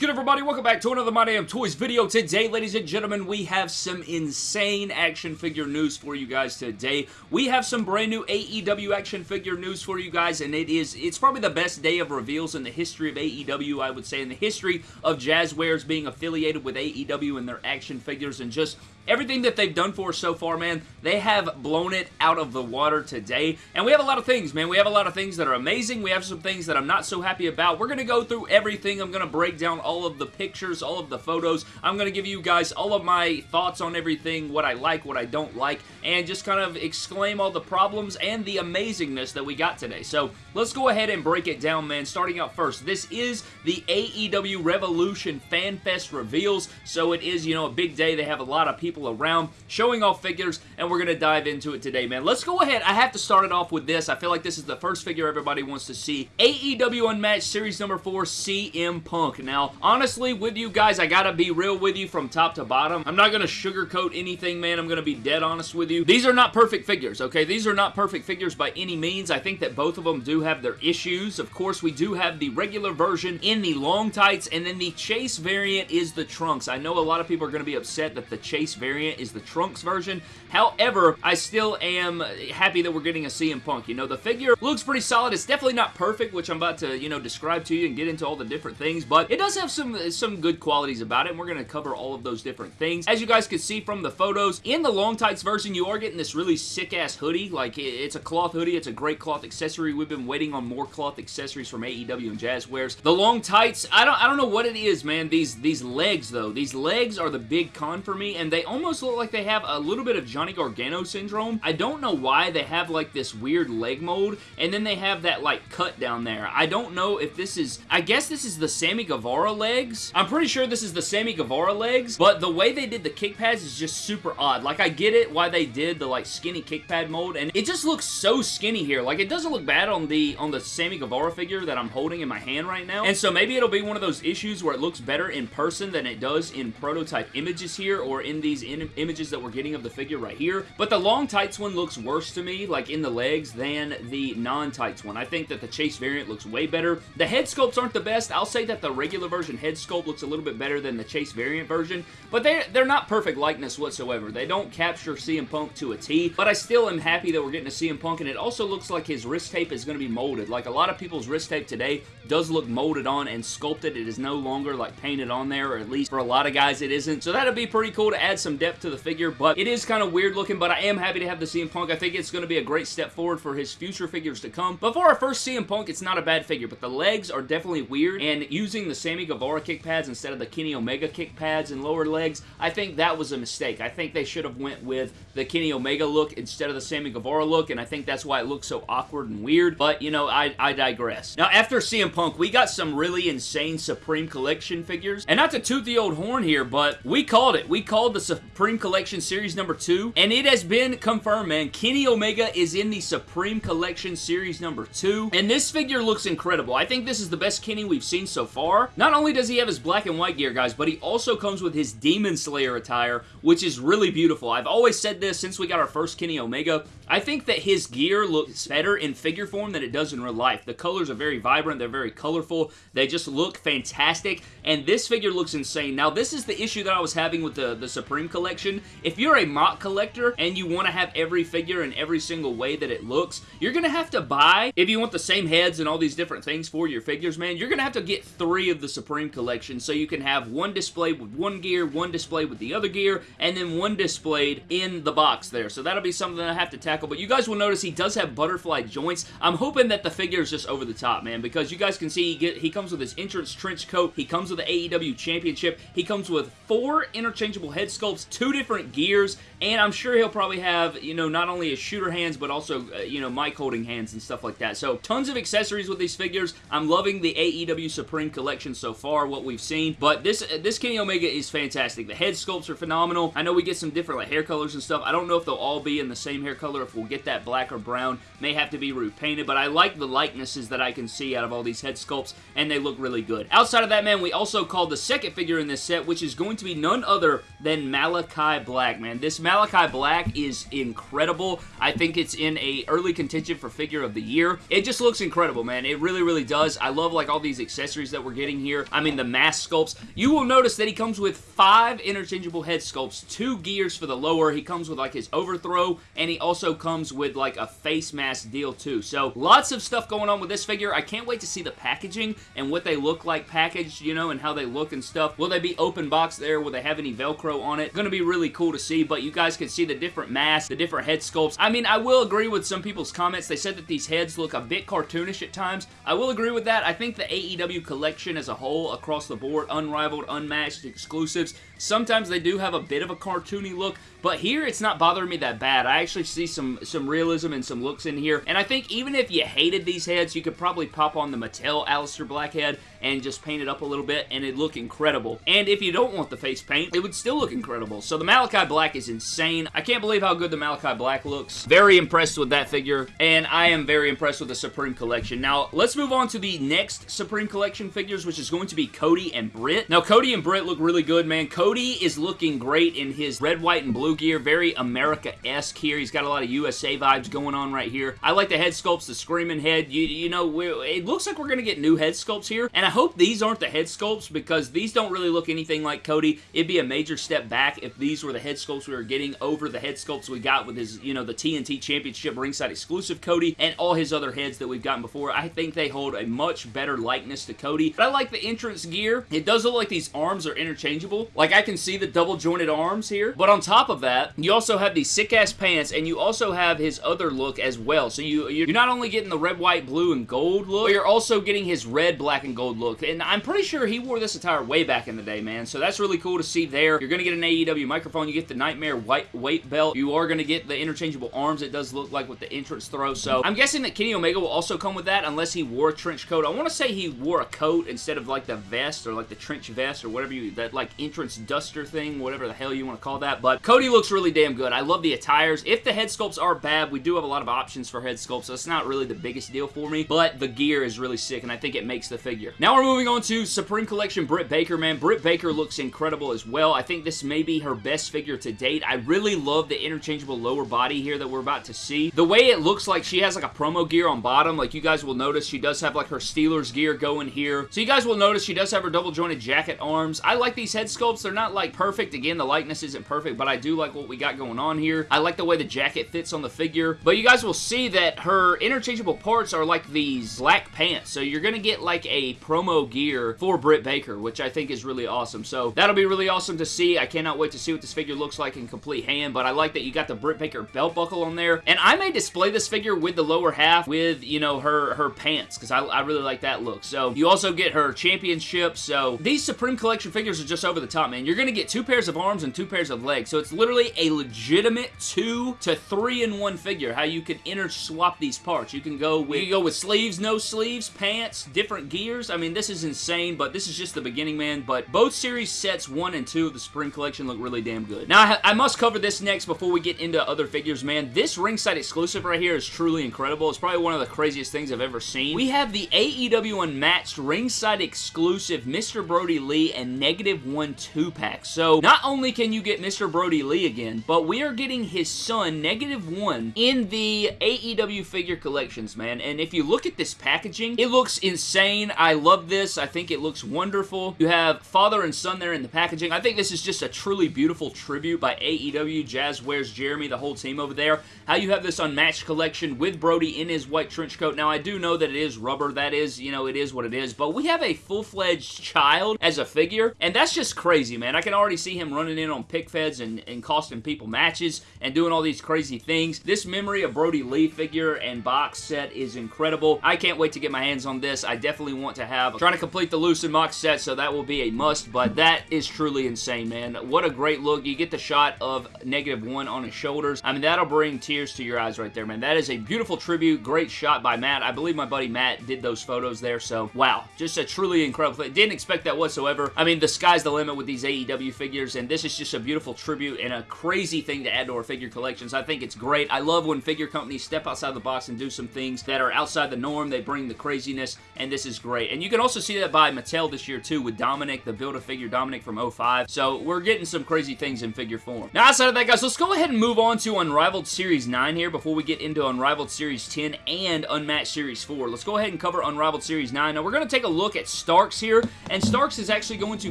good everybody? Welcome back to another My Damn Toys video. Today, ladies and gentlemen, we have some insane action figure news for you guys today. We have some brand new AEW action figure news for you guys, and it is, it's probably the best day of reveals in the history of AEW, I would say, in the history of Jazwares being affiliated with AEW and their action figures, and just everything that they've done for us so far, man, they have blown it out of the water today. And we have a lot of things, man. We have a lot of things that are amazing. We have some things that I'm not so happy about. We're going to go through everything. I'm going to break down all of the pictures, all of the photos. I'm going to give you guys all of my thoughts on everything, what I like, what I don't like, and just kind of exclaim all the problems and the amazingness that we got today. So let's go ahead and break it down, man. Starting out first, this is the AEW Revolution Fan Fest reveals. So it is, you know, a big day. They have a lot of people people around, showing off figures, and we're going to dive into it today, man. Let's go ahead. I have to start it off with this. I feel like this is the first figure everybody wants to see. AEW Unmatched Series number 4, CM Punk. Now, honestly, with you guys, I gotta be real with you from top to bottom. I'm not gonna sugarcoat anything, man. I'm gonna be dead honest with you. These are not perfect figures, okay? These are not perfect figures by any means. I think that both of them do have their issues. Of course, we do have the regular version in the long tights, and then the Chase variant is the trunks. I know a lot of people are gonna be upset that the Chase variant is the Trunks version. However, I still am happy that we're getting a CM Punk. You know, the figure looks pretty solid. It's definitely not perfect, which I'm about to, you know, describe to you and get into all the different things, but it does have some, some good qualities about it, and we're going to cover all of those different things. As you guys can see from the photos, in the long tights version, you are getting this really sick-ass hoodie. Like, it's a cloth hoodie. It's a great cloth accessory. We've been waiting on more cloth accessories from AEW and Jazwares. The long tights, I don't, I don't know what it is, man. These, these legs, though. These legs are the big con for me, and they almost look like they have a little bit of Johnny Gargano syndrome. I don't know why they have like this weird leg mold, and then they have that like cut down there. I don't know if this is, I guess this is the Sammy Guevara legs. I'm pretty sure this is the Sammy Guevara legs, but the way they did the kick pads is just super odd. Like I get it why they did the like skinny kick pad mold, and it just looks so skinny here. Like it doesn't look bad on the on the Sammy Guevara figure that I'm holding in my hand right now. And so maybe it'll be one of those issues where it looks better in person than it does in prototype images here or in these in images that we're getting of the figure right here. But the long tights one looks worse to me, like in the legs, than the non-tights one. I think that the Chase variant looks way better. The head sculpts aren't the best. I'll say that the regular version head sculpt looks a little bit better than the Chase variant version, but they're, they're not perfect likeness whatsoever. They don't capture CM Punk to a T, but I still am happy that we're getting a CM Punk, and it also looks like his wrist tape is going to be molded. Like a lot of people's wrist tape today does look molded on and sculpted. It is no longer like painted on there, or at least for a lot of guys it isn't. So that'd be pretty cool to add some depth to the figure, but it is kind of weird looking, but I am happy to have the CM Punk. I think it's going to be a great step forward for his future figures to come. But for our first CM Punk, it's not a bad figure, but the legs are definitely weird, and using the Sammy Guevara kick pads instead of the Kenny Omega kick pads and lower legs, I think that was a mistake. I think they should have went with the Kenny Omega look instead of the Sammy Guevara look, and I think that's why it looks so awkward and weird, but, you know, I, I digress. Now, after CM Punk, we got some really insane Supreme Collection figures, and not to toot the old horn here, but we called it. We called the Supreme Collection Series number 2, and it has been confirmed, man. Kenny Omega is in the Supreme Collection Series number 2, and this figure looks incredible. I think this is the best Kenny we've seen so far. Not only does he have his black and white gear, guys, but he also comes with his Demon Slayer attire, which is really beautiful. I've always said this since we got our first Kenny Omega. I think that his gear looks better in figure form than it does in real life. The colors are very vibrant. They're very colorful. They just look fantastic, and this figure looks insane. Now, this is the issue that I was having with the, the Supreme Collection. If you're a mock collector and you want to have every figure in every single way that it looks, you're going to have to buy, if you want the same heads and all these different things for your figures, man, you're going to have to get three of the Supreme Collection so you can have one displayed with one gear, one displayed with the other gear, and then one displayed in the box there. So that'll be something I have to tackle, but you guys will notice he does have butterfly joints. I'm hoping that the figure is just over the top, man, because you guys can see he, get, he comes with his entrance trench coat, he comes with the AEW Championship, he comes with four interchangeable head sculpts, two different gears, and I'm sure he'll probably have, you know, not only his shooter hands, but also, uh, you know, mic holding hands and stuff like that. So, tons of accessories with these figures. I'm loving the AEW Supreme Collection so far, what we've seen, but this, uh, this Kenny Omega is fantastic. The head sculpts are phenomenal. I know we get some different like, hair colors and stuff. I don't know if they'll all be in the same hair color, we'll get that black or brown. May have to be repainted, but I like the likenesses that I can see out of all these head sculpts, and they look really good. Outside of that, man, we also called the second figure in this set, which is going to be none other than Malachi Black, man. This Malachi Black is incredible. I think it's in a early contention for figure of the year. It just looks incredible, man. It really, really does. I love like all these accessories that we're getting here. I mean, the mask sculpts. You will notice that he comes with five interchangeable head sculpts, two gears for the lower. He comes with like his overthrow, and he also comes with like a face mask deal too. So lots of stuff going on with this figure. I can't wait to see the packaging and what they look like packaged, you know, and how they look and stuff. Will they be open box there? Will they have any Velcro on it? Gonna be really cool to see, but you guys can see the different masks, the different head sculpts. I mean, I will agree with some people's comments. They said that these heads look a bit cartoonish at times. I will agree with that. I think the AEW collection as a whole, across the board, unrivaled, unmatched, exclusives, sometimes they do have a bit of a cartoony look, but here it's not bothering me that bad. I actually see some, some realism and some looks in here, and I think even if you hated these heads, you could probably pop on the Mattel Aleister Black head and just paint it up a little bit, and it'd look incredible. And if you don't want the face paint, it would still look incredible. So the Malachi Black is insane. I can't believe how good the Malachi Black looks. Very impressed with that figure, and I am very impressed with the Supreme Collection. Now, let's move on to the next Supreme Collection figures, which is going to be Cody and Britt. Now, Cody and Britt look really good, man. Cody is looking great in his red, white, and blue gear. Very America-esque here. He's got a lot of USA vibes going on right here. I like the head sculpts, the screaming head. You, you know, it looks like we're going to get new head sculpts here, and hope these aren't the head sculpts because these don't really look anything like Cody. It'd be a major step back if these were the head sculpts we were getting over the head sculpts we got with his, you know, the TNT Championship ringside exclusive Cody and all his other heads that we've gotten before. I think they hold a much better likeness to Cody. But I like the entrance gear. It does look like these arms are interchangeable. Like I can see the double jointed arms here. But on top of that, you also have these sick ass pants and you also have his other look as well. So you, you're not only getting the red, white, blue, and gold look, but you're also getting his red, black, and gold look. And I'm pretty sure he wore this attire way back in the day, man. So that's really cool to see there. You're going to get an AEW microphone. You get the Nightmare white weight belt. You are going to get the interchangeable arms. It does look like with the entrance throw. So I'm guessing that Kenny Omega will also come with that unless he wore a trench coat. I want to say he wore a coat instead of like the vest or like the trench vest or whatever you, that like entrance duster thing, whatever the hell you want to call that. But Cody looks really damn good. I love the attires. If the head sculpts are bad, we do have a lot of options for head sculpts, so it's not really the biggest deal for me, but the gear is really sick, and I think it makes the figure. Now we're moving on to Supreme Collection Britt Baker, man. Britt Baker looks incredible as well. I think this may be her best figure to date. I really love the interchangeable lower body here that we're about to see. The way it looks like she has like a promo gear on bottom, like you guys will notice she does have like her Steelers gear going here. So you guys will notice she does have her double jointed jacket arms. I like these head sculpts. They're not like perfect. Again, the likeness isn't perfect, but I do like what we got going on here. I like the way the jacket fits on the figure, but you guys will see that her interchangeable parts are like these black pants. So you're going to get like a promo gear for Britt Baker, which I think is really awesome. So that'll be really awesome to see. I cannot wait to see what this figure looks like in complete hand, but I like that you got the Britt Baker belt buckle on there. And I may display this figure with the lower half with, you know, her, her pants, because I, I really like that look. So you also get her championship. So these Supreme Collection figures are just over the top, man. You're going to get two pairs of arms and two pairs of legs. So it's literally a legitimate two to three in one figure, how you can interswap these parts. You can go with, you can go with sleeves, no sleeves, pants, different gears. I mean, this is insane, but this is just the beginning, man. But both series sets one and two of the Supreme Collection look really damn good. Now, I, I must cover this next before we get into other figures, man. This ringside exclusive right here is truly incredible. It's probably one of the craziest things I've ever seen. We have the AEW Unmatched ringside exclusive Mr. Brodie Lee and Negative One 2-pack. So, not only can you get Mr. Brodie Lee again, but we are getting his son, Negative One, in the AEW figure collections, man. And if you look at this packaging, it looks insane. I love this. I think it looks wonderful. You have father and son there in the packaging. I think this is just a truly beautiful tribute by AEW. Jazwares Jeremy, the whole team over there. How you have this unmatched collection with Brodie in his white trench coat. Now, I do know that it is rubber. That is, you know, it is what it is. But we have a full-fledged child as a figure, and that's just crazy, man. I can already see him running in on pick feds and, and costing people matches and doing all these crazy things. This memory of Brodie Lee figure and box set is incredible. I can't wait to get my hands on this. I definitely want to have. I'm trying to complete the loose and box set, so that will be a must, but that is truly insane, man. What a great look. You get the shot of negative one on his shoulders. I mean, that'll bring tears to your eyes right there, man. That is a beautiful tribute. Great shot by Matt. I believe my buddy Matt did those photos there, so wow. Just a truly incredible. Didn't expect that whatsoever. I mean, the sky's the limit with these AEW figures, and this is just a beautiful tribute and a crazy thing to add to our figure collections. I think it's great. I love when figure companies step outside the box and do some things that are outside the norm. They bring the craziness, and this is great. And you can also see that by Mattel this year, too, with Dominic, the Build-A-Figure Dominic from 05. So we're getting some crazy things in figure form. Now, outside of that, guys, let's go ahead and move on to Unrivaled Series 9 here before we get into Unrivaled Series 10 and Unmatched Series 4. Let's go ahead and cover Unrivaled Series 9. Now, we're going to take a look at Starks here, and Starks is actually going to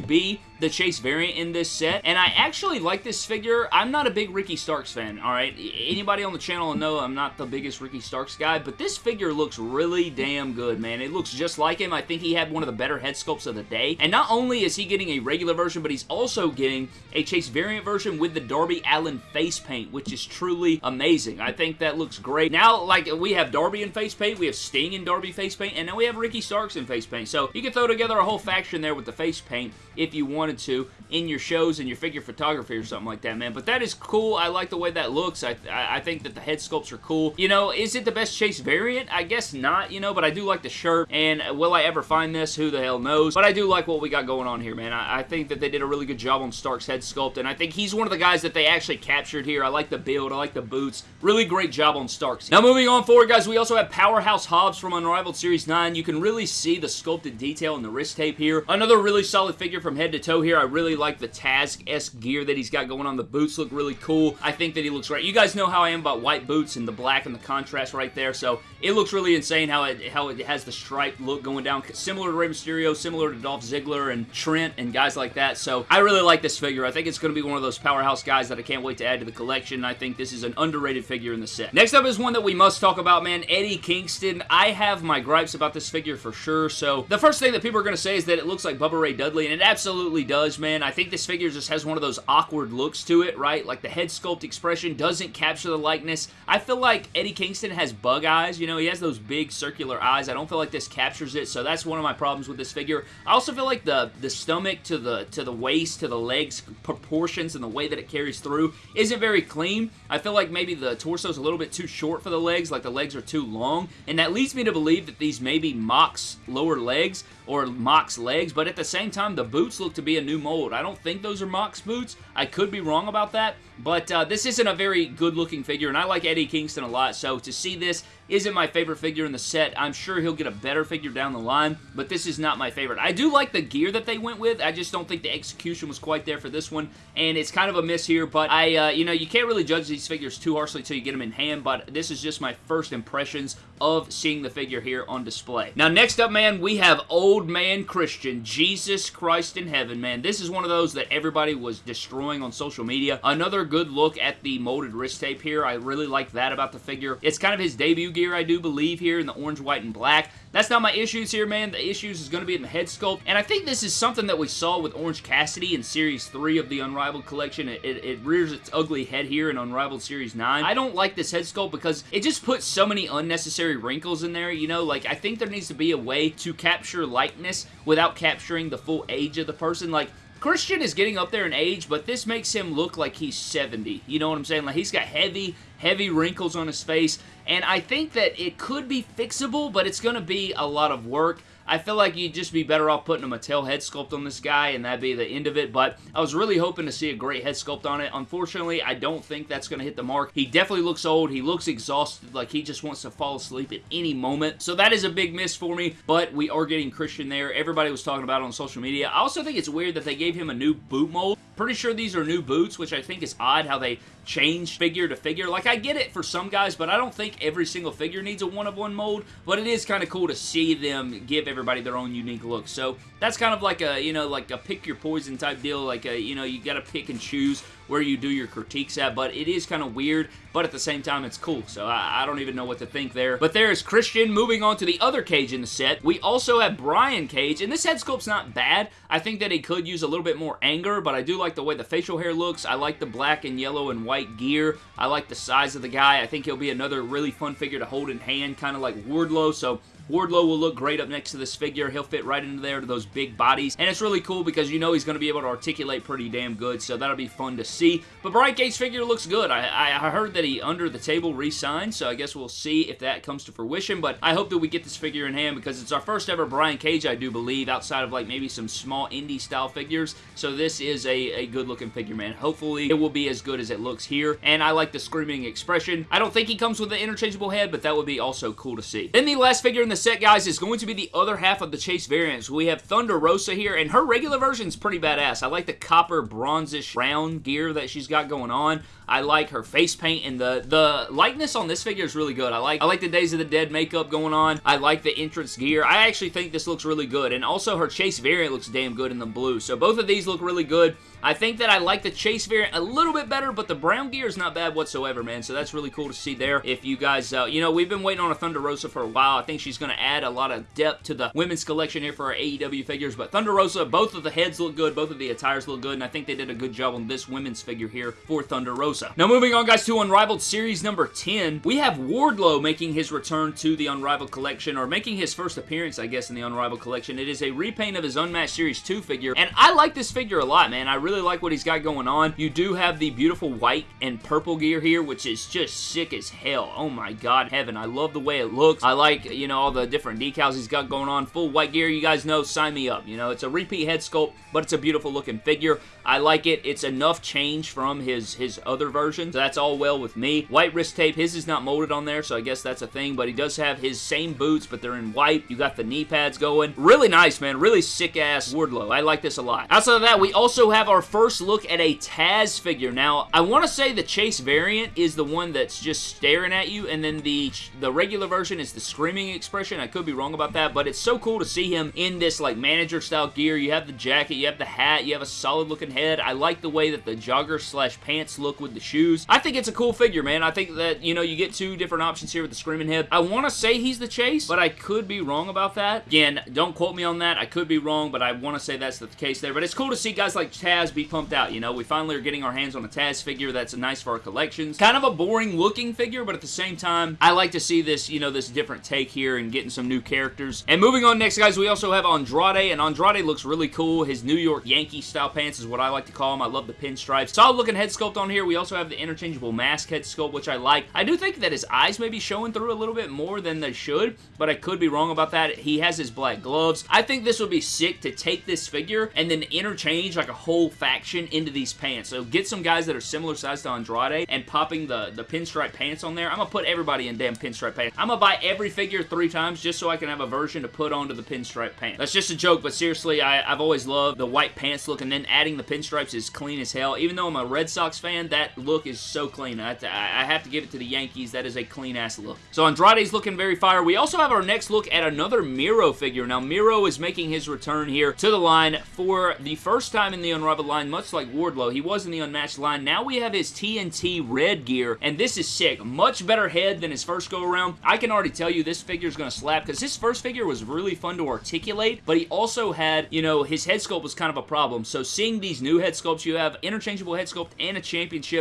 be the Chase variant in this set, and I actually like this figure. I'm not a big Ricky Starks fan, alright? Anybody on the channel will know I'm not the biggest Ricky Starks guy, but this figure looks really damn good, man. It looks just like him. I think he had one of the better head sculpts of the day, and not only is he getting a regular version, but he's also getting a Chase variant version with the Darby Allin face paint, which is truly amazing. I think that looks great. Now, like, we have Darby in face paint, we have Sting in Darby face paint, and now we have Ricky Starks in face paint, so you can throw together a whole faction there with the face paint if you wanted to in your shows and your figure photography or something like that, man. But that is cool. I like the way that looks. I, I think that the head sculpts are cool. You know, is it the best Chase variant? I guess not, you know, but I do like the shirt. And will I ever find this? Who the hell knows? But I do like what we got going on here, man. I, I think that they did a really good job on Stark's head sculpt, and I think he's one of the guys that they actually captured here. I like the build. I like the boots. Really great job on Starks. Now, moving on forward, guys, we also have Powerhouse Hobbs from Unrivaled Series 9. You can really see the sculpted detail in the wrist tape here. Another really solid figure from head to toe here. I really like the Taz-esque gear that he's got going on. The boots look really cool. I think that he looks great. You guys know how I am about white boots and the black and the contrast right there, so it looks really insane how it how it has the striped look going down. Similar to Rey Mysterio, similar to Dolph Ziggler and Trent and guys like that, so I really like this figure. I think it's going to be one of those powerhouse guys that I can't wait to add to the collection. I think this is an underrated figure in the set. Next up is one that we must talk about, man. Eddie Kingston. I have my gripes about this figure for sure, so the first thing that people are going to say is that it looks like Bubba Ray Dudley, and it absolutely does, man. I think this figure just has one of those awkward looks to it, right? Like the head sculpt expression doesn't capture the likeness. I feel like Eddie Kingston has bug eyes, you know, he has those big circular eyes. I don't feel like this captures it, so that's one of my problems with this figure. I also feel like the, the stomach to the, to the waist to the legs proportions and the way that it carries through isn't very clean. I feel like maybe the torso is a little bit too short for the legs, like the legs are too long, and that leads me to believe that these may be Mox lower legs or Mox legs, but at the same time, the boots look to be a new mold. I don't think those are Mox boots. I could be wrong about that, but uh, this isn't a very good-looking figure, and I like Eddie Kingston a lot, so to see this isn't my favorite figure in the set. I'm sure he'll get a better figure down the line, but this is not my favorite. I do like the gear that they went with. I just don't think the execution was quite there for this one, and it's kind of a miss here, but I, uh, you know, you can't really judge these figures too harshly until you get them in hand, but this is just my first impressions of seeing the figure here on display. Now, next up, man, we have Old Man Christian. Jesus Christ in heaven, man. This is one of those that everybody was destroying on social media. Another good look at the molded wrist tape here. I really like that about the figure. It's kind of his debut gear, I do believe, here in the orange, white, and black. That's not my issues here, man. The issues is going to be in the head sculpt, and I think this is something that we saw with Orange Cassidy in Series 3 of the Unrivaled Collection. It, it, it rears its ugly head here in Unrivaled Series 9. I don't like this head sculpt because it just puts so many unnecessary wrinkles in there, you know? Like, I think there needs to be a way to capture likeness without capturing the full age of the person. Like, Christian is getting up there in age, but this makes him look like he's 70. You know what I'm saying? Like, he's got heavy, heavy wrinkles on his face, and I think that it could be fixable, but it's going to be a lot of work. I feel like you'd just be better off putting a Mattel head sculpt on this guy, and that'd be the end of it, but I was really hoping to see a great head sculpt on it. Unfortunately, I don't think that's going to hit the mark. He definitely looks old. He looks exhausted, like he just wants to fall asleep at any moment, so that is a big miss for me, but we are getting Christian there. Everybody was talking about it on social media. I also think it's weird that they gave him a new boot mold. Pretty sure these are new boots, which I think is odd how they change figure to figure. Like, I get it for some guys, but I don't think every single figure needs a one-of-one -one mold, but it is kind of cool to see them give everybody their own unique look. So, that's kind of like a, you know, like a pick your poison type deal. Like, a, you know, you got to pick and choose where you do your critiques at, but it is kind of weird, but at the same time, it's cool, so I, I, don't even know what to think there. But there's Christian. Moving on to the other Cage in the set, we also have Brian Cage, and this head sculpt's not bad. I think that he could use a little bit more anger, but I do like the way the facial hair looks. I like the black and yellow and white gear. I like the size of the guy. I think he'll be another really fun figure to hold in hand, kind of like Wardlow, so Wardlow will look great up next to this figure. He'll fit right into there to those big bodies, and it's really cool because you know he's going to be able to articulate pretty damn good, so that'll be fun to see. But Brian Cage figure looks good. I, I, heard that he under the table re-signed, so I guess we'll see if that comes to fruition, but I hope that we get this figure in hand because it's our first ever Brian Cage, I do believe, outside of like maybe some small indie style figures, so this is a, a good looking figure, man. Hopefully it will be as good as it looks here, and I like the screaming expression. I don't think he comes with an interchangeable head, but that would be also cool to see. Then the last figure in the set, guys, is going to be the other half of the Chase variants. We have Thunder Rosa here, and her regular version is pretty badass. I like the copper bronzish round gear that she's got going on. I like her face paint and the the likeness on this figure is really good. I like I like the Days of the Dead makeup going on. I like the entrance gear. I actually think this looks really good. And also her Chase variant looks damn good in the blue. So both of these look really good. I think that I like the Chase variant a little bit better, but the brown gear is not bad whatsoever, man. So that's really cool to see there. If you guys, uh, you know, we've been waiting on a Thunder Rosa for a while. I think she's going to add a lot of depth to the women's collection here for our AEW figures. But Thunder Rosa, both of the heads look good. Both of the attires look good. And I think they did a good job on this women's figure here for Thunder Rosa. Now, moving on, guys, to Unrivaled Series number 10, we have Wardlow making his return to the Unrivaled collection, or making his first appearance, I guess, in the Unrivaled collection. It is a repaint of his Unmatched Series 2 figure. And I like this figure a lot, man. I really like what he's got going going on. You do have the beautiful white and purple gear here, which is just sick as hell. Oh my god, heaven. I love the way it looks. I like, you know, all the different decals he's got going on. Full white gear, you guys know, sign me up. You know, it's a repeat head sculpt, but it's a beautiful looking figure. I like it. It's enough change from his, his other version, so that's all well with me. White wrist tape, his is not molded on there, so I guess that's a thing, but he does have his same boots, but they're in white. You got the knee pads going. Really nice, man. Really sick-ass Wardlow. I like this a lot. Outside of that, we also have our first look at a Taz figure. Now, I want to say the Chase variant is the one that's just staring at you, and then the, the regular version is the screaming expression. I could be wrong about that, but it's so cool to see him in this, like, manager-style gear. You have the jacket, you have the hat, you have a solid-looking head. I like the way that the jogger slash pants look with the shoes. I think it's a cool figure, man. I think that, you know, you get two different options here with the Screaming Head. I want to say he's the Chase, but I could be wrong about that. Again, don't quote me on that. I could be wrong, but I want to say that's the case there. But it's cool to see guys like Taz be pumped out, you know. We finally are getting our hands on a Taz figure that's nice for our collections. Kind of a boring looking figure, but at the same time, I like to see this, you know, this different take here and getting some new characters. And moving on next, guys, we also have Andrade, and Andrade looks really cool. His New York Yankee style pants is what I like to call them. I love the pinstripes. Solid looking head sculpt on here. We also have the interchangeable mask head sculpt, which I like. I do think that his eyes may be showing through a little bit more than they should, but I could be wrong about that. He has his black gloves. I think this would be sick to take this figure and then interchange like a whole faction into these pants. So get some guys that are similar size to Andrade and popping the, the pinstripe pants on there. I'm going to put everybody in damn pinstripe pants. I'm going to buy every figure three times just so I can have a version to put onto the pinstripe pants. That's just a joke, but seriously, I, I've always loved the white pants look and then adding the pinstripes is clean as hell. Even though I'm a Red Sox fan, that look is so clean. I, I have to give it to the Yankees. That is a clean-ass look. So Andrade's looking very fire. We also have our next look at another Miro figure. Now, Miro is making his return here to the line for the first time in the Unrivaled line, much like Wardlow. He was in the Unmatched line. Now we have his TNT red gear, and this is sick. Much better head than his first go-around. I can already tell you this figure is going to slap, because his first figure was really fun to articulate, but he also had, you know, his head sculpt was kind of a problem. So seeing these new head sculpts, you have interchangeable head sculpt and a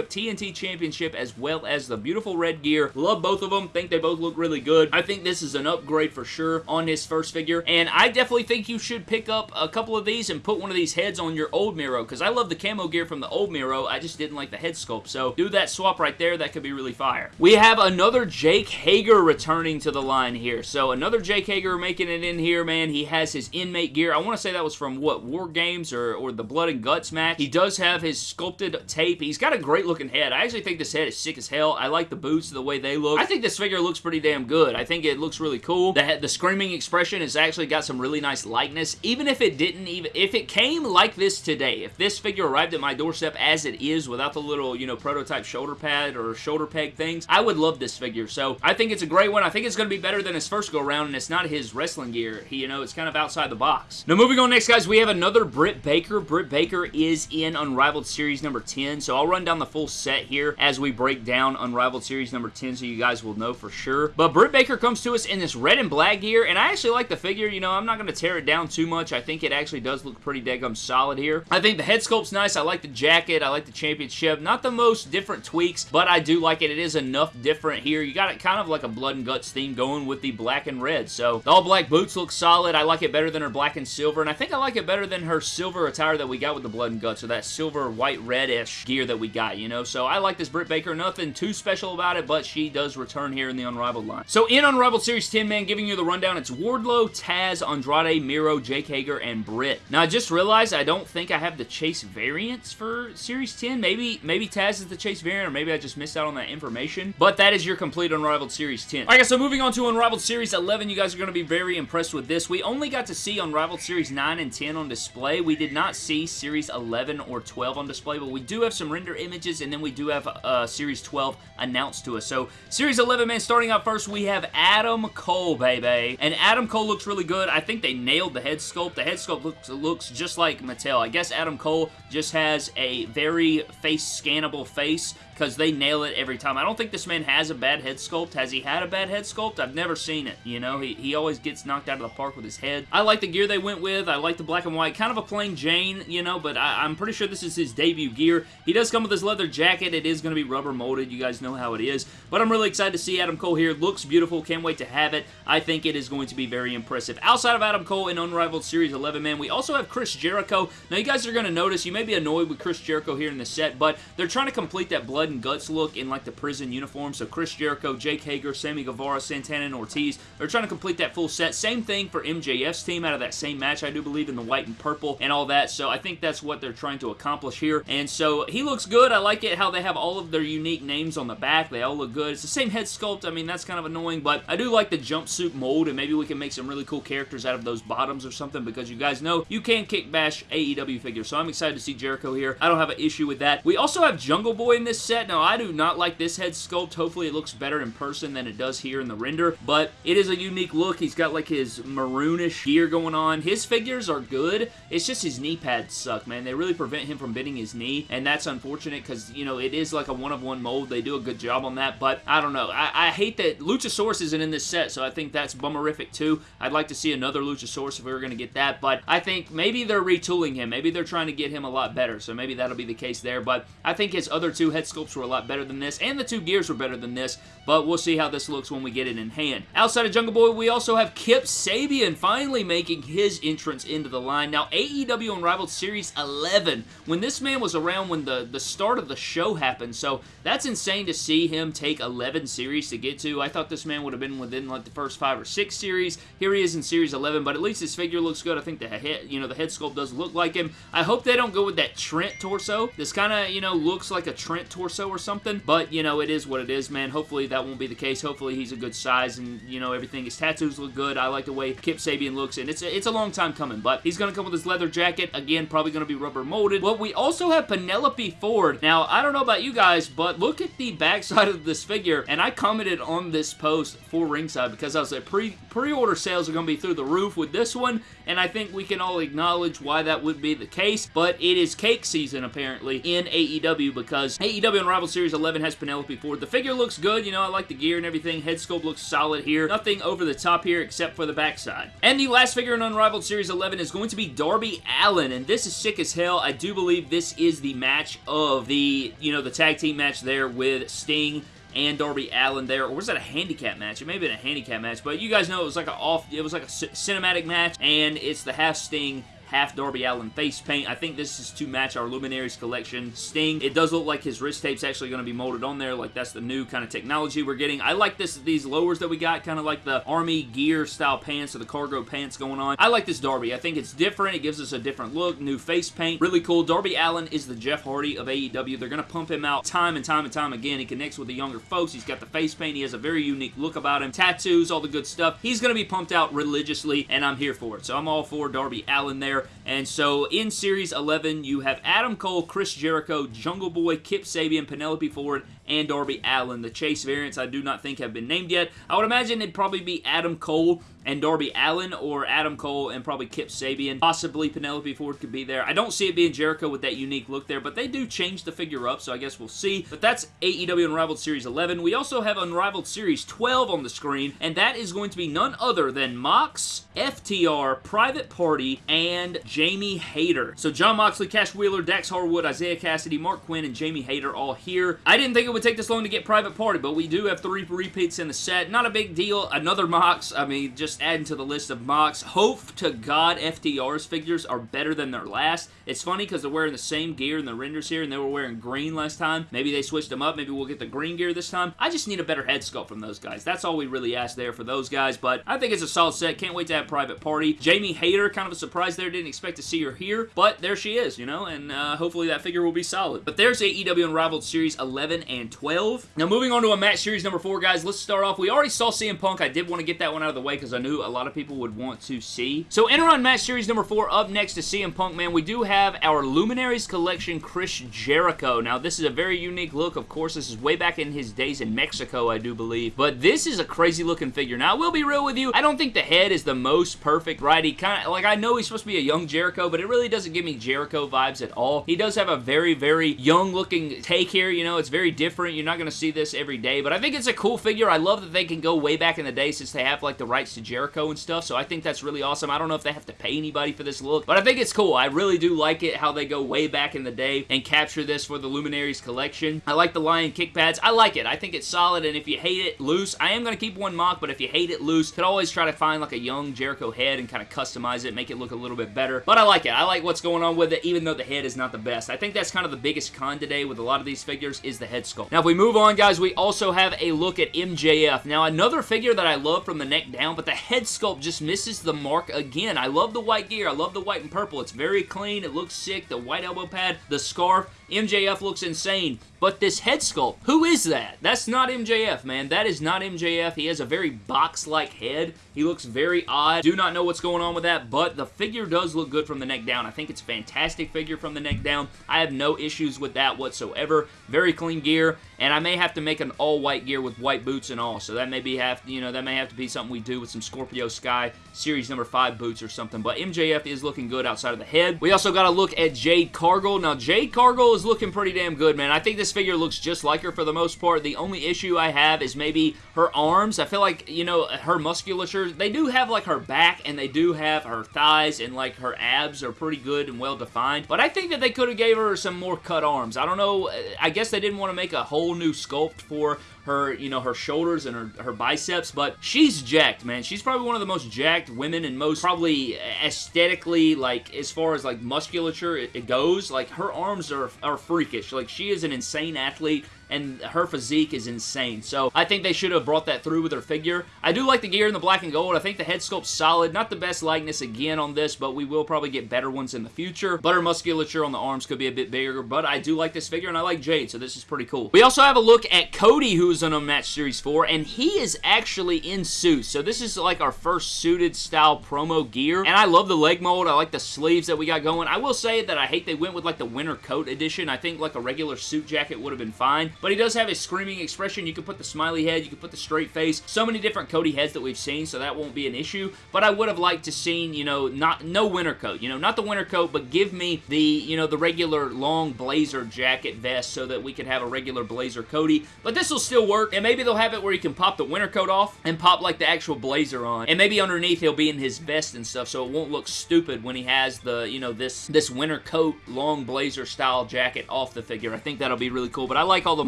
championship, TNT championship, as well as the beautiful red gear. Love both of them. Think they both look really good. I think this is an upgrade for sure on his first figure, and I definitely think you should pick up a couple of these and put one of these heads on your old Miro, because I love the camo gear from the old Miro. I just didn't like the head sculpt, so do that swap right there. That could be really fire. We have another Jake Hager returning to the line here. So another Jake Hager making it in here, man. He has his inmate gear. I want to say that was from, what, War Games or, or the Blood and Guts match. He does have his sculpted tape. He's got a great looking head. I actually think this head is sick as hell. I like the boots, the way they look. I think this figure looks pretty damn good. I think it looks really cool. The, the screaming expression has actually got some really nice likeness. Even if it didn't even, if it came like this today, if this figure arrived at my doorstep as it is without the little, you know, prototype shoulder pad or shoulder peg things, I would love this figure. So I think it's a great one. I think it's going to be better than his first go around and it's not his wrestling gear. He, you know, it's kind of outside the box. Now moving on next, guys, we have another Britt Baker. Britt Baker is in Unrivaled Series number 10. So I'll run down the full full set here as we break down Unrivaled Series number 10, so you guys will know for sure. But Britt Baker comes to us in this red and black gear, and I actually like the figure. You know, I'm not going to tear it down too much. I think it actually does look pretty daggum solid here. I think the head sculpt's nice. I like the jacket. I like the championship. Not the most different tweaks, but I do like it. It is enough different here. You got it kind of like a blood and guts theme going with the black and red. So the all black boots look solid. I like it better than her black and silver, and I think I like it better than her silver attire that we got with the blood and guts, or that silver white red-ish gear that we got, you know? So I like this Britt Baker. Nothing too special about it, but she does return here in the Unrivaled line. So in Unrivaled Series 10, man, giving you the rundown, it's Wardlow, Taz, Andrade, Miro, Jake Hager, and Britt. Now, I just realized I don't think I have the Chase variants for Series 10. Maybe, maybe Taz is the Chase variant, or maybe I just missed out on that information. But that is your complete Unrivaled Series 10. Alright guys, so moving on to Unrivaled Series 11, you guys are going to be very impressed with this. We only got to see Unrivaled Series 9 and 10 on display. We did not see Series 11 or 12 on display, but we do have some render images, and then we do have uh, Series 12 announced to us. So, Series 11, man, starting out first, we have Adam Cole, baby. And Adam Cole looks really good. I think they nailed the head sculpt. The head sculpt looks, looks just like Mattel. I guess Adam Cole just has a very face scannable face because they nail it every time. I don't think this man has a bad head sculpt. Has he had a bad head sculpt? I've never seen it, you know? He, he always gets knocked out of the park with his head. I like the gear they went with. I like the black and white. Kind of a plain Jane, you know, but I, am pretty sure this is his debut gear. He does come with his leather jacket. It is going to be rubber molded. You guys know how it is. But I'm really excited to see Adam Cole here. Looks beautiful. Can't wait to have it. I think it is going to be very impressive. Outside of Adam Cole in Unrivaled Series 11, man, we also have Chris Jericho. Now, you guys are going to notice, you may be annoyed with Chris Jericho here in the set, but they're trying to complete that blood and guts look in like the prison uniform. So Chris Jericho, Jake Hager, Sammy Guevara, Santana, and Ortiz. They're trying to complete that full set. Same thing for MJF's team out of that same match, I do believe, in the white and purple and all that. So I think that's what they're trying to accomplish here. And so he looks good. I like it how they have all of their unique names on the back. They all look good. It's the same head sculpt. I mean, that's kind of annoying, but I do like the jumpsuit mold, and maybe we can make some really cool characters out of those bottoms or something because you guys know you can kitbash AEW figures. So I'm excited to see Jericho here. I don't have an issue with that. We also have Jungle Boy in this set. Now, I do not like this head sculpt. Hopefully it looks better in person than it does here in the render, but it is a unique look. He's got like his maroonish gear going on. His figures are good. It's just his knee pads suck, man. They really prevent him from bending his knee, and that's unfortunate because, you know, it is like a one-of-one mold. They do a good job on that, but I don't know. I, I hate that Luchasaurus isn't in this set, so I think that's bummerific too. I'd like to see another Luchasaurus if we were going to get that, but I think maybe they're retooling him. Maybe they're trying to get him a lot better, so maybe that'll be the case there, but I think his other two head sculpts were a lot better than this, and the two gears were better than this, but we'll see how this looks when we get it in hand. Outside of Jungle Boy, we also have Kip Sabian finally making his entrance into the line. Now, AEW Unrivaled Series 11, when this man was around when the, the start of the show happened, so that's insane to see him take 11 series to get to. I thought this man would have been within like the first five or six series. Here he is in Series 11, but at least his figure looks good. I think the head, you know, the head sculpt does look like him. I hope they don't go with that Trent torso. This kind of, you know, looks like a Trent torso or something, but, you know, it is what it is, man. Hopefully that won't be the case. Hopefully he's a good size and, you know, everything. His tattoos look good. I like the way Kip Sabian looks, and it's a, it's a long time coming, but he's going to come with his leather jacket. Again, probably going to be rubber molded. Well, we also have Penelope Ford. Now, I don't know about you guys, but look at the backside of this figure, and I commented on this post for Ringside because I was like, pre, pre-order sales are going to be through the roof with this one, and I think we can all acknowledge why that would be the case, but it is cake season, apparently, in AEW because AEW Unrivaled Series 11 has Penelope Ford. The figure looks good. You know, I like the gear and everything. Head sculpt looks solid here. Nothing over the top here except for the backside. And the last figure in Unrivaled Series 11 is going to be Darby Allin, and this is sick as hell. I do believe this is the match of the, you know, the tag team match there with Sting and Darby Allin there, or was that a handicap match? It may have been a handicap match, but you guys know it was like a off, it was like a cinematic match, and it's the half Sting, half Darby Allin face paint. I think this is to match our Luminaries collection Sting. It does look like his wrist tape's actually going to be molded on there, like that's the new kind of technology we're getting. I like this these lowers that we got, kind of like the army gear style pants or the cargo pants going on. I like this Darby. I think it's different. It gives us a different look, new face paint. Really cool. Darby Allin is the Jeff Hardy of AEW. They're going to pump him out time and time and time again. He connects with the younger folks. He's got the face paint. He has a very unique look about him. Tattoos, all the good stuff. He's going to be pumped out religiously, and I'm here for it. So I'm all for Darby Allin there here. And so in Series 11, you have Adam Cole, Chris Jericho, Jungle Boy, Kip Sabian, Penelope Ford, and Darby Allin. The Chase variants I do not think have been named yet. I would imagine it'd probably be Adam Cole and Darby Allin or Adam Cole and probably Kip Sabian. Possibly Penelope Ford could be there. I don't see it being Jericho with that unique look there, but they do change the figure up, so I guess we'll see. But that's AEW Unrivaled Series 11. We also have Unrivaled Series 12 on the screen, and that is going to be none other than Mox, FTR, Private Party, and Jamie Hayter. So John Moxley, Cash Wheeler, Dax Harwood, Isiah Kassidy, Marq Quen, and Jamie Hayter all here. I didn't think it would take this long to get Private Party, but we do have three repeats in the set. Not a big deal. Another Mox, I mean, just adding to the list of Mox. Hope to God FTR's figures are better than their last. It's funny because they're wearing the same gear in the renders here, and they were wearing green last time. Maybe they switched them up. Maybe we'll get the green gear this time. I just need a better head sculpt from those guys. That's all we really ask there for those guys, but I think it's a solid set. Can't wait to have Private Party. Jamie Hayter, kind of a surprise there. Didn't expect to see her here, but there she is, you know, and uh, hopefully that figure will be solid. But there's AEW Unrivaled Series 11 and 12. Now, moving on to a match series number 4, guys, let's start off. We already saw CM Punk. I did want to get that one out of the way because I knew a lot of people would want to see. So, enter on match series number 4 up next to CM Punk, man. We do have our Luminaries Collection Chris Jericho. Now, this is a very unique look. Of course, this is way back in his days in Mexico, I do believe. But this is a crazy looking figure. Now, I will be real with you. I don't think the head is the most perfect, right? He kind of, like, I know he's supposed to be a young Jericho, but it really doesn't give me Jericho vibes at all. He does have a very, very young looking take here. You know, it's very different. You're not going to see this every day, but I think it's a cool figure. I love that they can go way back in the day since they have, like, the rights to Jericho and stuff, so I think that's really awesome. I don't know if they have to pay anybody for this look, but I think it's cool. I really do like it, how they go way back in the day and capture this for the Luminaries collection. I like the Lion kick pads. I like it. I think it's solid, and if you hate it loose, I am going to keep one mock, but if you hate it loose, could always try to find, like, a young Jericho head and kind of customize it, make it look a little bit better, but I like it. I like what's going on with it, even though the head is not the best. I think that's kind of the biggest con today with a lot of these figures is the head sculpt. Now, if we move on, guys, we also have a look at MJF. Now, another figure that I love from the neck down, but the head sculpt just misses the mark again. I love the white gear. I love the white and purple. It's very clean. It looks sick. The white elbow pad, the scarf. MJF looks insane. But this head sculpt, who is that? That's not MJF, man. That is not MJF. He has a very box-like head. He looks very odd. Do not know what's going on with that, but the figure does look good from the neck down. I think it's a fantastic figure from the neck down. I have no issues with that whatsoever. Very clean gear, and I may have to make an all-white gear with white boots and all, so that may be have, you know, that may have to be something we do with some Scorpio Sky Series number 5 boots or something, but MJF is looking good outside of the head. We also got to look at Jade Cargill. Now, Jade Cargill looking pretty damn good, man. I think this figure looks just like her for the most part. The only issue I have is maybe her arms. I feel like, you know, her musculature, they do have, like, her back, and they do have her thighs, and, like, her abs are pretty good and well-defined, but I think that they could have gave her some more cut arms. I don't know. I guess they didn't want to make a whole new sculpt for her, you know, her shoulders and her, her biceps, but she's jacked, man. She's probably one of the most jacked women and most probably aesthetically, like, as far as, like, musculature it, it goes, like, her arms are, are freakish. Like, she is an insane athlete and her physique is insane. So I think they should have brought that through with her figure. I do like the gear in the black and gold. I think the head sculpt's solid. Not the best likeness again on this, but we will probably get better ones in the future. But her musculature on the arms could be a bit bigger, but I do like this figure, and I like Jade, so this is pretty cool. We also have a look at Cody, who's on Unmatched Series 4, and he is actually in suits. So this is like our first suited style promo gear, and I love the leg mold. I like the sleeves that we got going. I will say that I hate they went with like the winter coat edition. I think like a regular suit jacket would have been fine, but he does have a screaming expression. You can put the smiley head, you can put the straight face. So many different Cody heads that we've seen, so that won't be an issue, but I would have liked to seen, you know, not no winter coat, you know, not the winter coat, but give me the, you know, the regular long blazer jacket vest so that we could have a regular blazer Cody, but this will still work, and maybe they'll have it where you can pop the winter coat off and pop like the actual blazer on, and maybe underneath he'll be in his vest and stuff, so it won't look stupid when he has the, you know, this, this winter coat, long blazer style jacket off the figure. I think that'll be really cool, but I like all the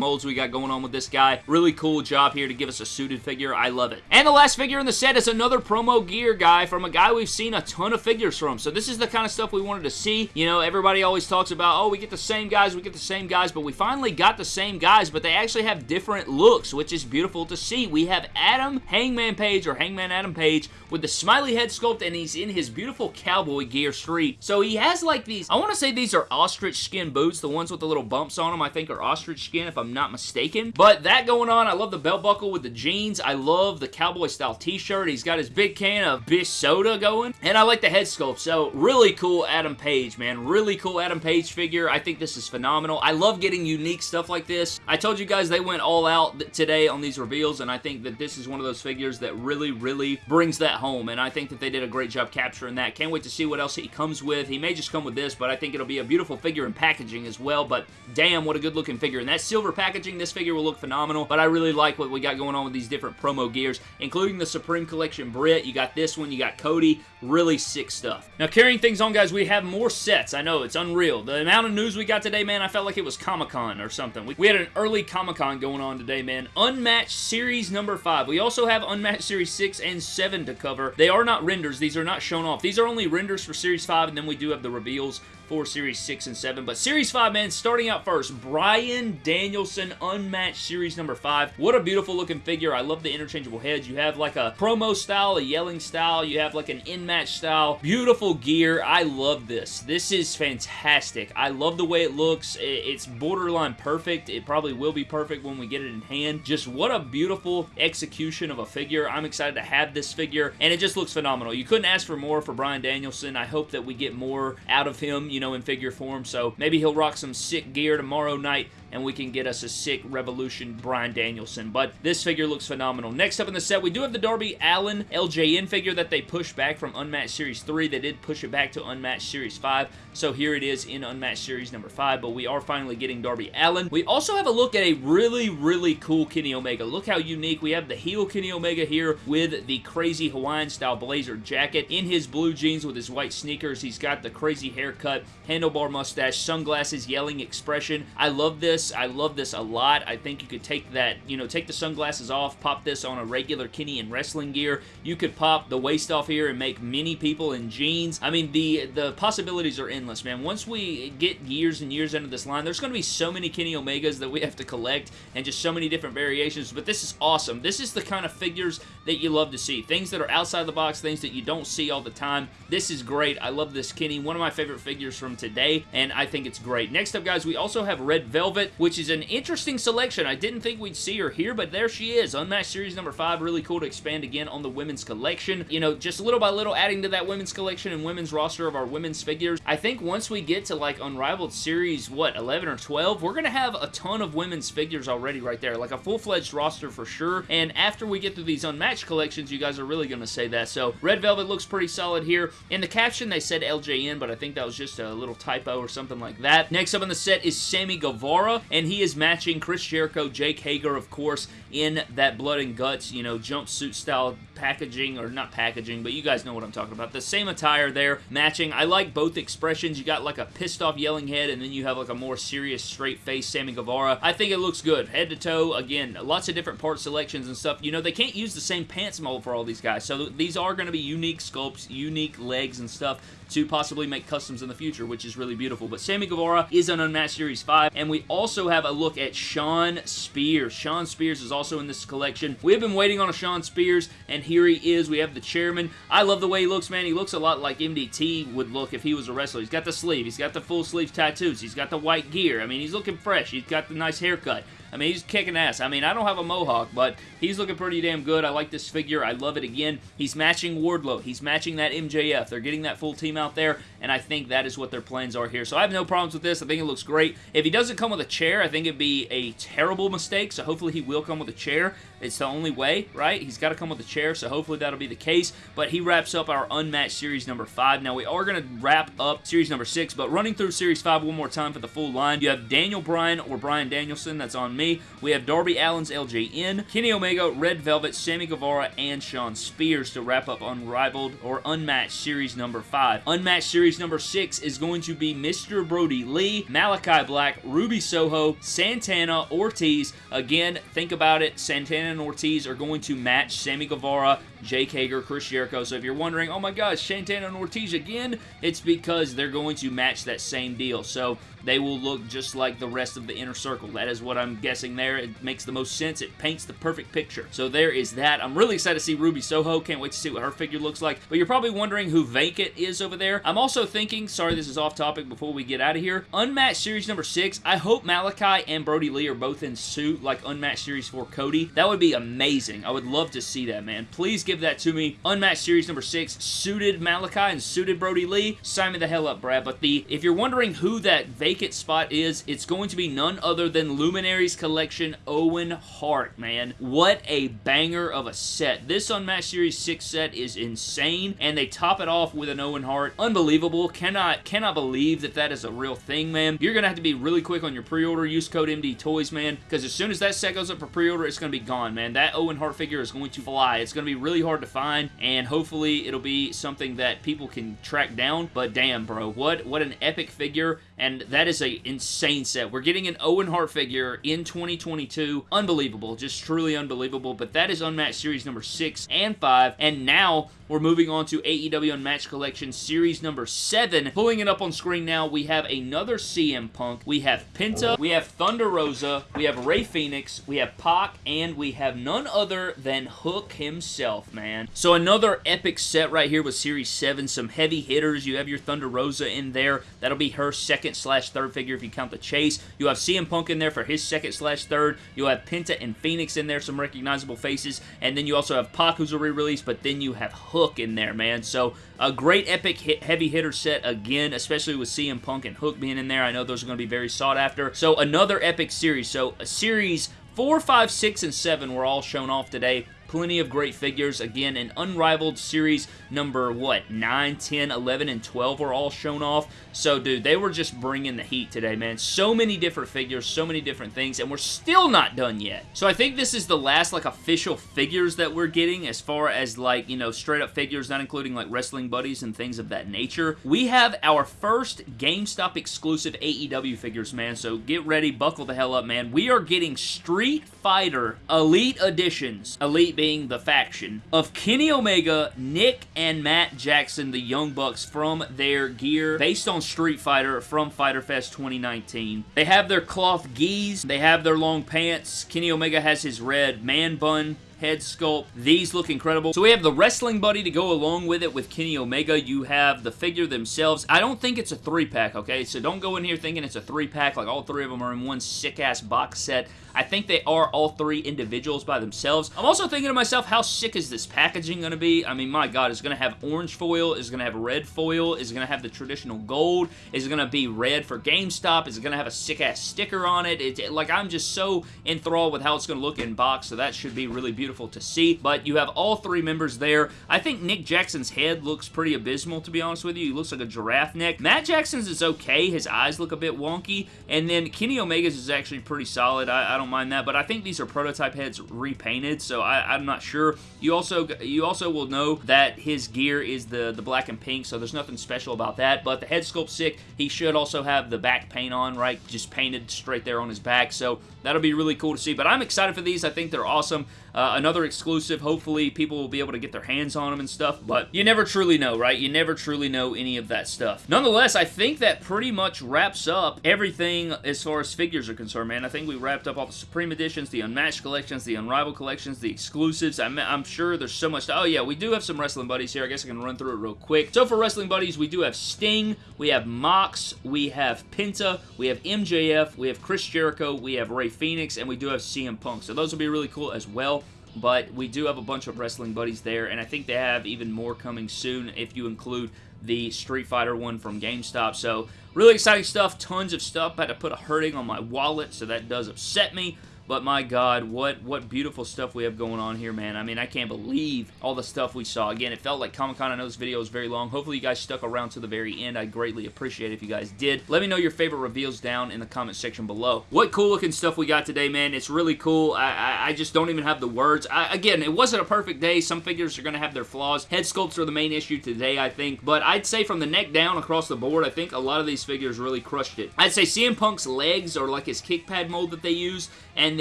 molds we got going on with this guy. Really cool job here to give us a suited figure. I love it. And the last figure in the set is another promo gear guy from a guy we've seen a ton of figures from, so this is the kind of stuff we wanted to see. You know, everybody always talks about, oh, we get the same guys, we get the same guys, but we finally got the same guys, but they actually have different looks, which is beautiful to see. We have Adam Hangman Page, or Hangman Adam Page, with the smiley head sculpt, and he's in his beautiful cowboy gear street. So he has like these, I want to say these are ostrich skin boots, the ones with the little bumps on them, I think are ostrich skin, if I'm I'm not mistaken. But that going on, I love the belt buckle with the jeans. I love the cowboy style t-shirt. He's got his big can of Bish soda going. And I like the head sculpt. So really cool Adam Page, man. Really cool Adam Page figure. I think this is phenomenal. I love getting unique stuff like this. I told you guys they went all out today on these reveals, and I think that this is one of those figures that really, really brings that home, and I think that they did a great job capturing that. Can't wait to see what else he comes with. He may just come with this, but I think it'll be a beautiful figure in packaging as well, but damn, what a good looking figure. And that silver packaging, this figure will look phenomenal, but I really like what we got going on with these different promo gears, including the Supreme Collection Britt. You got this one, you got Cody. Really sick stuff. Now, carrying things on, guys, we have more sets. I know, it's unreal. The amount of news we got today, man, I felt like it was Comic-Con or something. We, we had an early Comic-Con going on today, man. Unmatched Series number 5. We also have Unmatched Series 6 and 7 to cover. They are not renders. These are not shown off. These are only renders for Series 5, and then we do have the reveals for Series 6 and 7. But Series 5, man, starting out first, Bryan Danielson Unmatched Series number 5. What a beautiful looking figure. I love the interchangeable heads. You have like a promo style, a yelling style. You have like an in-match style. Beautiful gear. I love this. This is fantastic. I love the way it looks. It's borderline perfect. It probably will be perfect when we get it in hand. Just what a beautiful execution of a figure. I'm excited to have this figure, and it just looks phenomenal. You couldn't ask for more for Bryan Danielson. I hope that we get more out of him, you know, in figure form. So maybe he'll rock some sick gear tomorrow night and we can get us a sick Revolution Bryan Danielson. But this figure looks phenomenal. Next up in the set, we do have the Darby Allin LJN figure that they pushed back from Unmatched Series 3. They did push it back to Unmatched Series 5, so here it is in Unmatched Series number 5, but we are finally getting Darby Allin. We also have a look at a really, really cool Kenny Omega. Look how unique. We have the heel Kenny Omega here with the crazy Hawaiian-style blazer jacket in his blue jeans with his white sneakers. He's got the crazy haircut, handlebar mustache, sunglasses, yelling expression. I love this this. I love this a lot. I think you could take that, you know, take the sunglasses off, pop this on a regular Kenny in wrestling gear. You could pop the waist off here and make many people in jeans. I mean, the, the possibilities are endless, man. Once we get years and years into this line, there's going to be so many Kenny Omegas that we have to collect and just so many different variations, but this is awesome. This is the kind of figures that you love to see. Things that are outside the box, things that you don't see all the time. This is great. I love this Kenny. One of my favorite figures from today, and I think it's great. Next up, guys, we also have Red Velvet which is an interesting selection. I didn't think we'd see her here, but there she is. Unmatched Series number 5. Really cool to expand again on the women's collection. You know, just little by little adding to that women's collection and women's roster of our women's figures. I think once we get to like Unrivaled Series, what, 11 or 12, we're going to have a ton of women's figures already right there. Like a full-fledged roster for sure. And after we get through these unmatched collections, you guys are really going to say that. So Red Velvet looks pretty solid here. In the caption, they said LJN, but I think that was just a little typo or something like that. Next up in the set is Sammy Guevara, and he is matching Chris Jericho, Jake Hager, of course, in that blood and guts, you know, jumpsuit style packaging, or not packaging, but you guys know what I'm talking about. The same attire there, matching. I like both expressions. You got like a pissed off yelling head, and then you have like a more serious straight face Sammy Guevara. I think it looks good. Head to toe, again, lots of different part selections and stuff. You know, they can't use the same pants mold for all these guys, so these are going to be unique sculpts, unique legs and stuff to possibly make customs in the future, which is really beautiful. But Sammy Guevara is an Unmatched Series 5, and we also have a look at Shawn Spears. Shawn Spears is also in this collection. We have been waiting on a Shawn Spears, and here he is. We have the chairman. I love the way he looks, man. He looks a lot like MDT would look if he was a wrestler. He's got the sleeve. He's got the full sleeve tattoos. He's got the white gear. I mean, he's looking fresh. He's got the nice haircut. I mean, he's kicking ass. I mean, I don't have a mohawk, but he's looking pretty damn good. I like this figure. I love it again. He's matching Wardlow. He's matching that MJF. They're getting that full team out there, and I think that is what their plans are here. So I have no problems with this. I think it looks great. If he doesn't come with a chair, I think it'd be a terrible mistake, so hopefully he will come with a chair. It's the only way, right? He's got to come with a chair, so hopefully that'll be the case. But he wraps up our Unmatched Series number 5. Now, we are going to wrap up Series number 6, but running through Series 5 one more time for the full line, you have Daniel Bryan or Bryan Danielson. That's on me. We have Darby Allin's LJN, Kenny Omega, Red Velvet, Sammy Guevara, and Shawn Spears to wrap up Unrivaled or Unmatched Series number 5. Unmatched Series number 6 is going to be Mr. Brodie Lee, Malachi Black, Ruby Soho, Santana, Ortiz. Again, think about it. Santana and Ortiz are going to match Sammy Guevara, Jake Hager, Chris Jericho. So if you're wondering, oh my gosh, Santana and Ortiz again, it's because they're going to match that same deal. So they will look just like the rest of the inner circle. That is what I'm guessing there. It makes the most sense. It paints the perfect picture. So there is that. I'm really excited to see Ruby Soho. Can't wait to see what her figure looks like. But you're probably wondering who Vacant is over there. I'm also thinking, sorry this is off topic before we get out of here, Unmatched Series number 6, I hope Malachi and Brodie Lee are both in suit like Unmatched Series 4 Cody. That would be amazing. I would love to see that, man. Please give that to me. Unmatched Series number 6, suited Malachi and suited Brodie Lee. Sign me the hell up, Brad. But the if you're wondering who that vacant spot is, it's going to be none other than Luminaries Collection Owen Hart, man. What a banger of a set. This Unmatched Series 6 set is insane, and they top it off with an Owen Hart. Unbelievable. Cannot, cannot believe that that is a real thing, man. You're going to have to be really quick on your pre-order. Use code MD Toys, man, because as soon as that set goes up for pre-order, it's going to be gone, man. That Owen Hart figure is going to fly. It's going to be really hard to find, and hopefully it'll be something that people can track down, but damn, bro, what, what an epic figure, and that is a insane set. We're getting an Owen Hart figure in 2022. Unbelievable. Just truly unbelievable, but that is Unmatched Series number 6 and 5, and now we're moving on to AEW Unmatched Collection Series number 7. Pulling it up on screen now, we have another CM Punk. We have Penta, we have Thunder Rosa, we have Rey Fenix. we have Pac, and we have none other than Hook himself, man. So another epic set right here with Series 7. Some heavy hitters. You have your Thunder Rosa in there. That'll be her second slash third figure if you count the chase. You have CM Punk in there for his second slash third. You'll have Penta and Fenix in there, some recognizable faces. And then you also have Pac, who's a re-release, but then you have Hook Hook in there, man. So a great epic hit, heavy hitter set again, especially with CM Punk and Hook being in there. I know those are going to be very sought after. So another epic series. So a series 4, 5, 6, and 7 were all shown off today. Plenty of great figures. Again, an unrivaled series number, what, 9, 10, 11, and 12 were all shown off. So, dude, they were just bringing the heat today, man. So many different figures, so many different things, and we're still not done yet. So, I think this is the last, like, official figures that we're getting as far as, like, you know, straight-up figures, not including, like, wrestling buddies and things of that nature. We have our first GameStop exclusive AEW figures, man, so get ready, buckle the hell up, man. We are getting Street Fighter Elite Editions. Elite being the faction, of Kenny Omega, Nick, and Matt Jackson, the Young Bucks, from their gear based on Street Fighter from Fyter Fest 2019. They have their cloth geese, they have their long pants, Kenny Omega has his red man bun, head sculpt. These look incredible. So we have the Wrestling Buddy to go along with it with Kenny Omega. You have the figure themselves. I don't think it's a three-pack, okay? So don't go in here thinking it's a three-pack, like all three of them are in one sick-ass box set. I think they are all three individuals by themselves. I'm also thinking to myself, how sick is this packaging going to be? I mean, my God, it's going to have orange foil, is going to have red foil, is going to have the traditional gold, is going to be red for GameStop, is going to have a sick-ass sticker on it. It's it, like, I'm just so enthralled with how it's going to look in box, so that should be really beautiful to see. But you have all three members there. I think Nick Jackson's head looks pretty abysmal, to be honest with you. He looks like a giraffe neck. Matt Jackson's is okay. His eyes look a bit wonky. And then Kenny Omega's is actually pretty solid. I, I don't mind that, but I think these are prototype heads repainted, so I, am not sure. You also you also will know that his gear is the, the black and pink, so there's nothing special about that, but the head sculpt's sick. He should also have the back paint on, right? Just painted straight there on his back, so that'll be really cool to see, but I'm excited for these. I think they're awesome. Uh, another exclusive. Hopefully, people will be able to get their hands on them and stuff, but you never truly know, right? You never truly know any of that stuff. Nonetheless, I think that pretty much wraps up everything as far as figures are concerned, man. I think we wrapped up all the Supreme Editions, the Unmatched Collections, the Unrivaled Collections, the exclusives. I'm, I'm sure there's so much. To, oh, yeah, we do have some Wrestling Buddies here. I guess I can run through it real quick. So for Wrestling Buddies, we do have Sting, we have Mox, we have Penta, we have MJF, we have Chris Jericho, we have Rey Fenix, and we do have CM Punk. So those will be really cool as well but we do have a bunch of wrestling buddies there, and I think they have even more coming soon if you include the Street Fighter one from GameStop. So really exciting stuff, tons of stuff. I had to put a hurting on my wallet, so that does upset me. But my God, what what beautiful stuff we have going on here, man. I mean, I can't believe all the stuff we saw. Again, it felt like Comic-Con. I know this video is very long. Hopefully you guys stuck around to the very end. I greatly appreciate if you guys did. Let me know your favorite reveals down in the comment section below. What cool looking stuff we got today, man. It's really cool. I, I, I just don't even have the words. I, again, it wasn't a perfect day. Some figures are going to have their flaws. Head sculpts are the main issue today, I think. But I'd say from the neck down across the board, I think a lot of these figures really crushed it. I'd say CM Punk's legs are like his kick pad mold that they use. And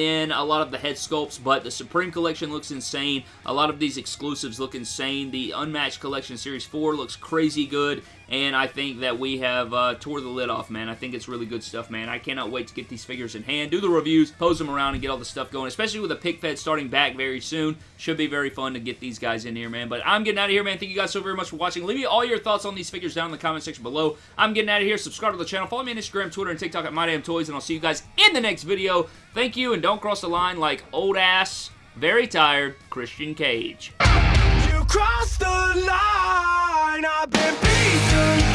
then a lot of the head sculpts, but the Supreme Collection looks insane. A lot of these exclusives look insane. The Unmatched Collection Series 4 looks crazy good and I think that we have uh, tore the lid off, man. I think it's really good stuff, man. I cannot wait to get these figures in hand, do the reviews, pose them around, and get all the stuff going, especially with the pick fed starting back very soon. Should be very fun to get these guys in here, man. But I'm getting out of here, man. Thank you guys so very much for watching. Leave me all your thoughts on these figures down in the comment section below. I'm getting out of here. Subscribe to the channel. Follow me on Instagram, Twitter, and TikTok at MyDamnToys, and I'll see you guys in the next video. Thank you, and don't cross the line like old ass, very tired Christian Cage. You crossed the line, I've been beaten